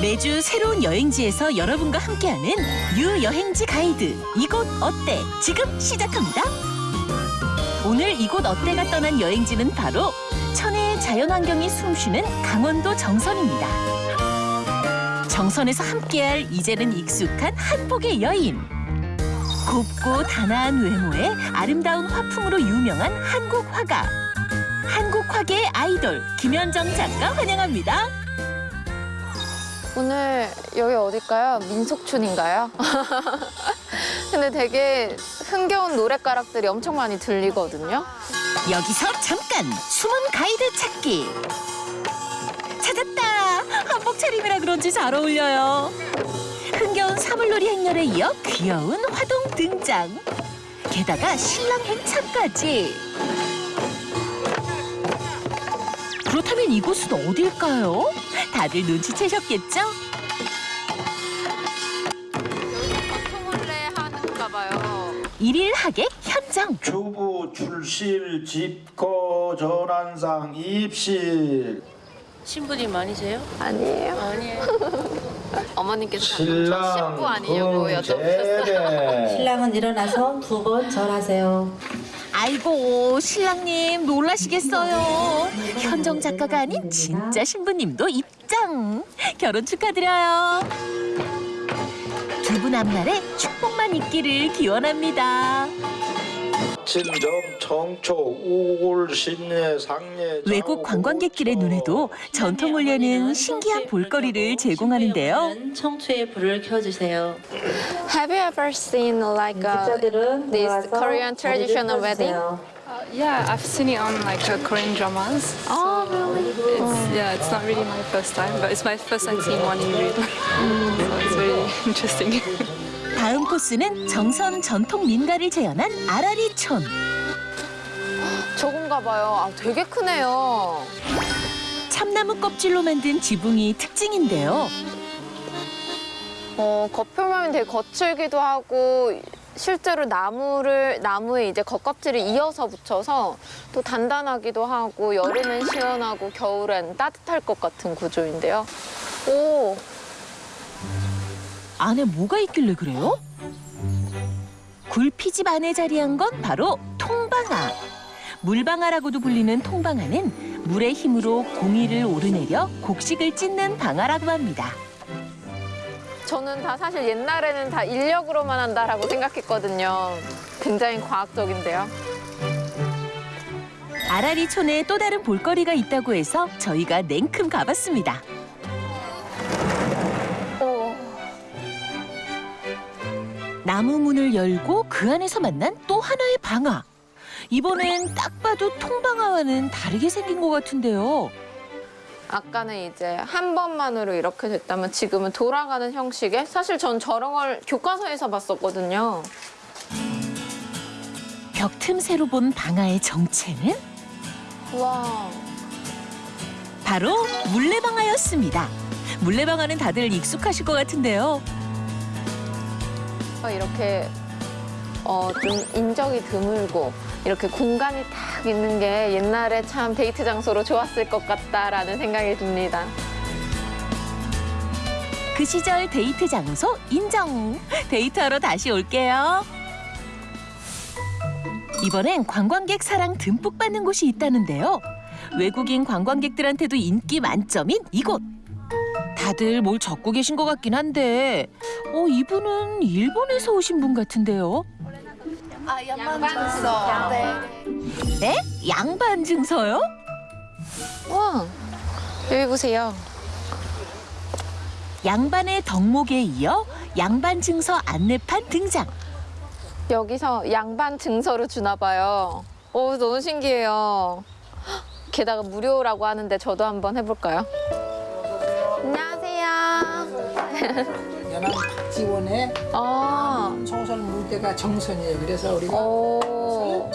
매주 새로운 여행지에서 여러분과 함께하는 유여행지 가이드 이곳 어때 지금 시작합니다. 오늘 이곳 어때가 떠난 여행지는 바로 천혜의 자연환경이 숨쉬는 강원도 정선입니다. 정선에서 함께할 이제는 익숙한 한복의 여인. 곱고 단아한 외모에 아름다운 화풍으로 유명한 한국 화가. 한국 화계의 아이돌 김현정 작가 환영합니다. 오늘 여기 어딜까요? 민속촌인가요? 근데 되게 흥겨운 노랫가락들이 엄청 많이 들리거든요. 여기서 잠깐 숨은 가이드 찾기. 찾았다. 한복 차림이라 그런지 잘 어울려요. 흥겨운 사물놀이 행렬에 이어 귀여운 화동 등장. 게다가 신랑 행차까지. 그렇다면 이곳은 어딜까요? 다들 눈치채셨겠죠? 전통혼례 하는가 봐요. 일일 하객 현장. 주부 출실 집거 전환상 입실 신분이 많으세요? 아니에요. 아니에요. 어머님께서 신랑 신부 아니냐고 여쭤보셨어요. 신랑은 일어나서 두 번 절하세요. 아이고 신랑님 놀라시겠어요. 현정 작가가 아닌 진짜 신부님도 입 장. 결혼 축하드려요. 두 분 앞날에 축복만 있기를 기원합니다. 외국 관광객들의 눈에도 전통 올려는 신기한 볼거리를 제공하는데요. 청초의 불을 켜주세요. Have you ever seen like a, this Korean traditional wedding? 펴주세요. Yeah, I've seen it on like uh, Korean dramas. Oh, really? It's, yeah, it's not really my first time, but it's my first time seeing one in real. so it's really interesting. 다음 코스는 정선 전통 민가를 재현한 아라리촌. 저건가 봐요. 아, 되게 크네요. 참나무 껍질로 만든 지붕이 특징인데요. 어, 겉표면이 되게 거칠기도 하고 실제로 나무를 나무에 이제 겉껍질을 이어서 붙여서 또 단단하기도 하고 여름엔 시원하고 겨울엔 따뜻할 것 같은 구조인데요. 오, 안에 뭐가 있길래 그래요? 굴피집 안에 자리한 건 바로 통방아. 물방아라고도 불리는 통방아는 물의 힘으로 공이를 오르내려 곡식을 찢는 방아라고 합니다. 저는 다 사실 옛날에는 다 인력으로만 한다라고 생각했거든요. 굉장히 과학적인데요. 아라리촌에 또 다른 볼거리가 있다고 해서 저희가 냉큼 가봤습니다. 오, 나무 문을 열고 그 안에서 만난 또 하나의 방아. 이번엔 딱 봐도 통방아와는 다르게 생긴 것 같은데요. 아까는 이제 한 번만으로 이렇게 됐다면 지금은 돌아가는 형식의 사실 전 저런 걸 교과서에서 봤었거든요. 벽 틈새로 본 방아의 정체는 와, 바로 물레방아였습니다. 물레방아는 다들 익숙하실 것 같은데요. 이렇게 어, 좀 인적이 드물고 이렇게 공간이 딱 있는 게 옛날에 참 데이트 장소로 좋았을 것 같다라는 생각이 듭니다. 그 시절 데이트 장소 인정. 데이트하러 다시 올게요. 이번엔 관광객 사랑 듬뿍 받는 곳이 있다는데요. 외국인 관광객들한테도 인기 만점인 이곳. 다들 뭘 적고 계신 것 같긴 한데, 어 이분은 일본에서 오신 분 같은데요. 네? 양반 증서요? 와, 여기 보세요. 양반의 덕목에 이어 양반 증서 안내판 등장. 여기서 양반 증서를 주나 봐요. 오, 너무 신기해요. 헉, 게다가 무료라고 하는데 저도 한번 해볼까요? 안녕하세요. 연안 박지원의 아, 소설 무대가 정선이에요. 그래서 우리가 오,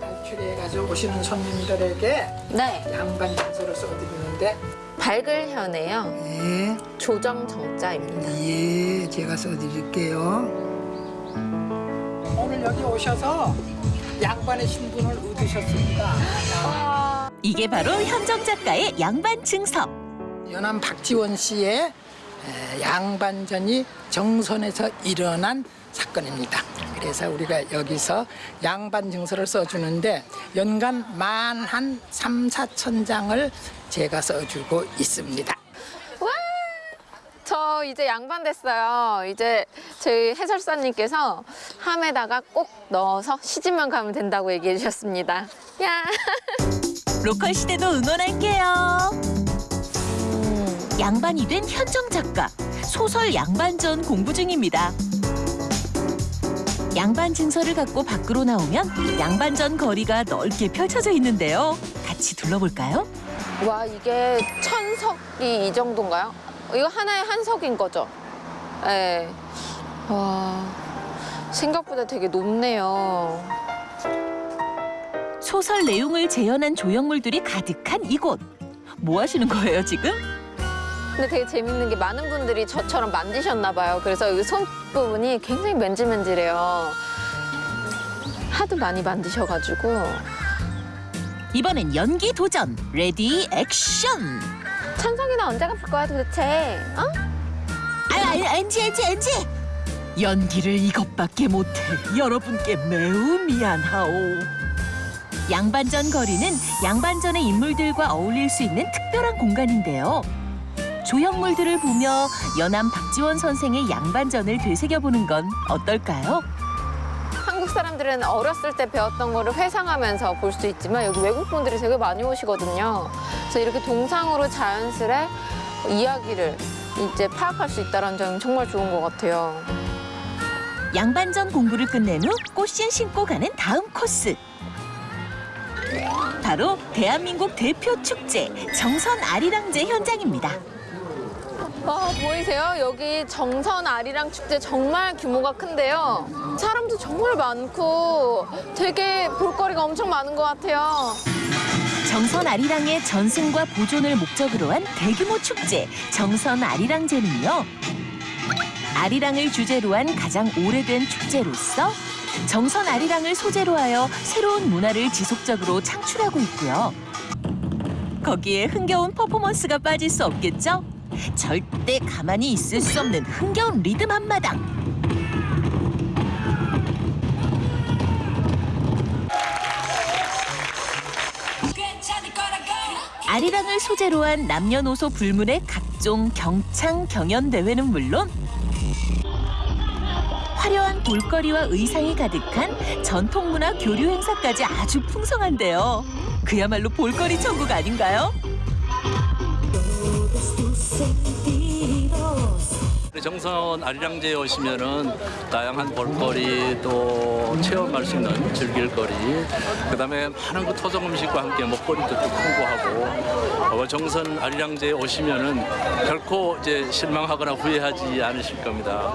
발출해가지고 오시는 손님들에게 네. 양반 장소를 써드리는데 밝을 현에요. 예, 조정 정자입니다. 예, 제가 써드릴게요. 오늘 여기 오셔서 양반의 신분을 얻으셨습니다. 이게 바로 현정 작가의 양반 증서. 연안 박지원 씨의 에, 양반전이 정선에서 일어난 사건입니다. 그래서 우리가 여기서 양반 증서를 써주는데 연간 만 한 삼사천 장을 제가 써주고 있습니다. 저 이제 양반 됐어요. 이제 저희 해설사님께서 함에다가 꼭 넣어서 시집만 가면 된다고 얘기해 주셨습니다. 야. 로컬 시대도 응원할게요. 양반이 된 현정 작가 소설 양반전 공부 중입니다. 양반 증서를 갖고 밖으로 나오면 양반전 거리가 넓게 펼쳐져 있는데요. 같이 둘러볼까요? 와 이게 천석이 이 정도인가요? 이거 하나의 한 석인 거죠? 네. 와 생각보다 되게 높네요. 소설 내용을 재현한 조형물들이 가득한 이곳. 뭐 하시는 거예요 지금? 근데 되게 재밌는 게 많은 분들이 저처럼 만드셨나 봐요. 그래서 여기 손 부분이 굉장히 맨질맨질해요. 하도 많이 만드셔가지고 이번엔 연기 도전. ready action. 찬성이는 언제 갚을 거야 도대체? 어? 아, 아, 엔지, 엔지, 엔지. 연기를 이것밖에 못해 여러분께 매우 미안하오. 양반전 거리는 양반전의 인물들과 어울릴 수 있는 특별한 공간인데요. 조형물들을 보며 연암 박지원 선생의 양반전을 되새겨보는 건 어떨까요? 한국 사람들은 어렸을 때 배웠던 거를 회상하면서 볼 수 있지만 여기 외국 분들이 되게 많이 오시거든요. 그래서 이렇게 동상으로 자연스레 이야기를 이제 파악할 수 있다는 점이 정말 좋은 것 같아요. 양반전 공부를 끝낸 후 꽃신 신고 가는 다음 코스. 바로 대한민국 대표 축제 정선 아리랑제 현장입니다. 와 보이세요? 여기 정선 아리랑 축제 정말 규모가 큰데요. 사람도 정말 많고 되게 볼거리가 엄청 많은 것 같아요. 정선 아리랑의 전승과 보존을 목적으로 한 대규모 축제 정선 아리랑제는요. 아리랑을 주제로 한 가장 오래된 축제로서 정선 아리랑을 소재로 하여 새로운 문화를 지속적으로 창출하고 있고요. 거기에 흥겨운 퍼포먼스가 빠질 수 없겠죠? 절대 가만히 있을 수 없는 흥겨운 리듬 한마당. 아리랑을 소재로 한 남녀노소 불문의 각종 경창 경연 대회는 물론 화려한 볼거리와 의상이 가득한 전통문화 교류 행사까지 아주 풍성한데요. 그야말로 볼거리 천국 아닌가요? 정선 아리랑제에 오시면은 다양한 볼거리 또 체험할 수 있는 즐길거리 그다음에 많은 그 토종 음식과 함께 먹거리도 또 풍부하고 어, 정선 아리랑제에 오시면은 결코 이제 실망하거나 후회하지 않으실 겁니다.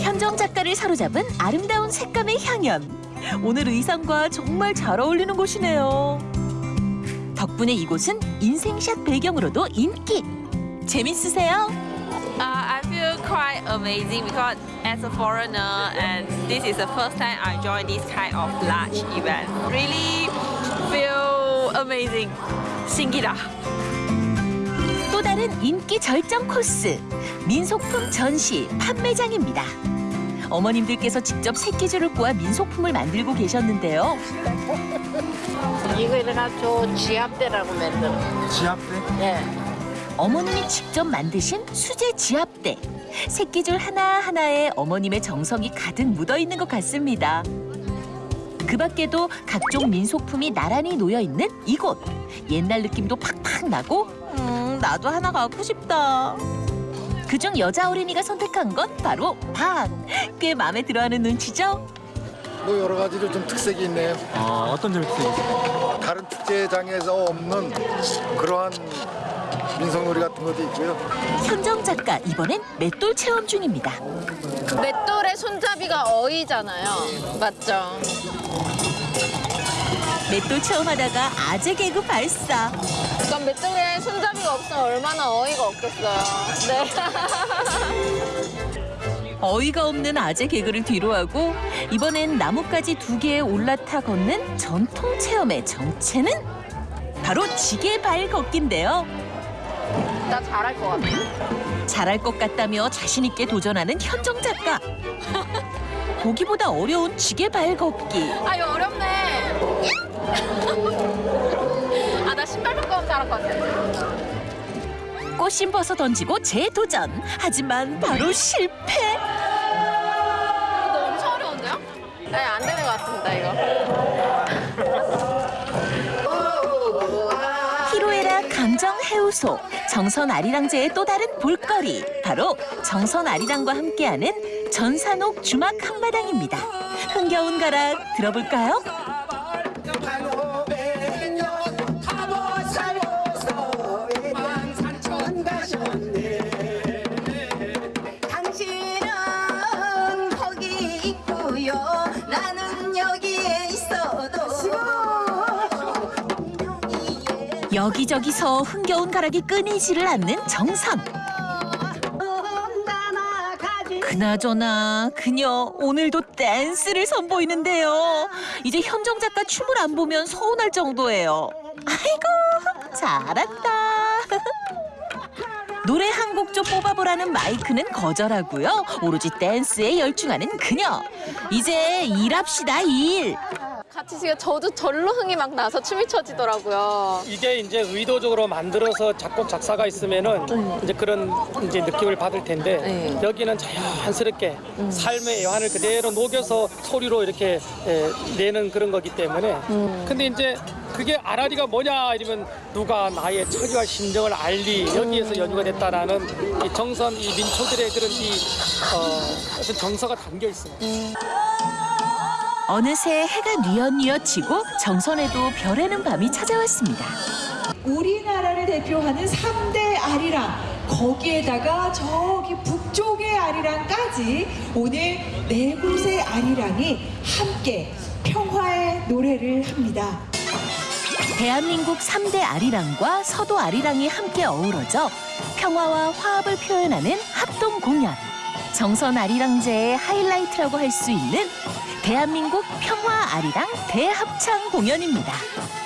현정 작가를 사로잡은 아름다운 색감의 향연. 오늘 의상과 정말 잘 어울리는 곳이네요. 덕분에 이곳은 인생샷 배경으로도 인기. 재밌으세요? Uh, quite amazing because as a foreigner and this is the first time I join this kind of large event. Really feel amazing. 신기다. 또 다른 인기 절정 코스. 민속품 전시 판매장입니다. 어머님들께서 직접 새끼줄을 꼬아 민속품을 만들고 계셨는데요. 이거 이래가지고 지압대라고 만들어. 지압대? 예. 어머님이 직접 만드신 수제 지압대. 새끼줄 하나하나에 어머님의 정성이 가득 묻어 있는 것 같습니다. 그 밖에도 각종 민속품이 나란히 놓여 있는 이곳. 옛날 느낌도 팍팍 나고, 음, 나도 하나 갖고 싶다. 그중 여자 어린이가 선택한 건 바로 방. 꽤 마음에 들어하는 눈치죠? 뭐 여러 가지로 좀 특색이 있네요. 어, 어떤 점이 있어요? 다른 축제장에서 없는 그러한 민속놀이 같은 것도 있고요. 현정 작가 이번엔 맷돌 체험 중입니다. 맷돌의 손잡이가 어이잖아요. 맞죠? 맷돌 체험하다가 아재 개그 발사. 그럼 맷돌에 손잡이가 없으면 얼마나 어이가 없겠어요. 네. 어이가 없는 아재 개그를 뒤로하고 이번엔 나뭇가지 두 개에 올라타 걷는 전통 체험의 정체는 바로 지게발 걷기인데요. 나 잘할 것 같아. 잘할 것 같다며 자신 있게 도전하는 현정 작가. 보기보다 어려운 지게 발걷기. 아 이거 어렵네. 아 나 신발 하면 잘할 것 같아. 꽃심 벗어 던지고 재도전. 하지만 바로 실패. 이거 엄청 어려운데요? 네, 안 되는 것 같습니다, 이거. 히로에라 감정 해우소 정선 아리랑제의 또 다른 볼거리 바로 정선 아리랑과 함께하는 전산옥 주막 한마당입니다. 흥겨운 가락 들어볼까요? 여기저기서 흥겨운 가락이 끊이지를 않는 정선. 그나저나 그녀 오늘도 댄스를 선보이는데요. 이제 현정 작가 춤을 안 보면 서운할 정도예요. 아이고 잘한다. 노래 한 곡 좀 뽑아보라는 마이크는 거절하고요. 오로지 댄스에 열중하는 그녀. 이제 일합시다 일. 같이 지금 저도 절로 흥이 막 나서 춤이 춰지더라고요. 이게 이제 의도적으로 만들어서 작곡 작사가 있으면은 이제 그런 이제 느낌을 받을 텐데 여기는 자연스럽게 삶의 애환을 그대로 녹여서 소리로 이렇게 에, 내는 그런 거기 때문에 근데 이제 그게 아라리가 뭐냐 이러면 누가 나의 처지와 심정을 알리 여기에서 연주가 됐다라는 이 정선 이 민초들의 그런 이 어, 어떤 정서가 담겨 있습니다. 어느새 해가 뉘엿뉘엿 지고 정선에도 별에는 밤이 찾아왔습니다. 우리나라를 대표하는 삼대 아리랑 거기에다가 저기 북쪽의 아리랑까지 오늘 네 곳의 아리랑이 함께 평화의 노래를 합니다. 대한민국 삼대 아리랑과 서도 아리랑이 함께 어우러져 평화와 화합을 표현하는 합동 공연. 정선 아리랑제의 하이라이트라고 할 수 있는 대한민국 평화 아리랑 대합창 공연입니다.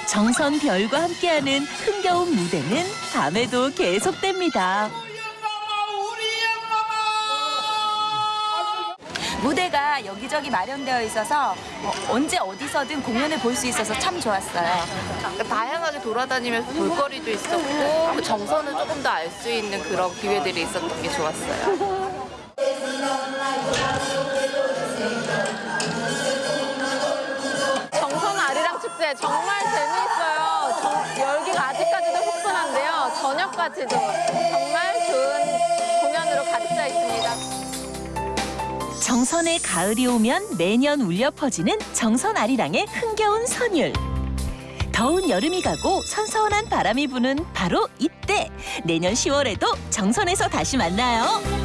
정선 별과 함께하는 흥겨운 무대는 밤에도 계속됩니다. 무대가 여기저기 마련되어 있어서 어, 언제 어디서든 공연을 볼 수 있어서 참 좋았어요. 다양하게 돌아다니면서 볼거리도 있었고 그 정서는 조금 더 알 수 있는 그런 기회들이 있었던 게 좋았어요. 정말 재미있어요. 정- 열기가 아직까지도 후끈한데요. 저녁까지도 정말 좋은 공연으로 가득 차 있습니다. 정선의 가을이 오면 매년 울려 퍼지는 정선 아리랑의 흥겨운 선율. 더운 여름이 가고 선선한 바람이 부는 바로 이때 내년 10월에도 정선에서 다시 만나요.